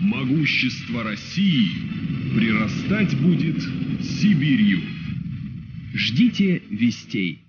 Могущество России прирастать будет Сибирью. Ждите вестей.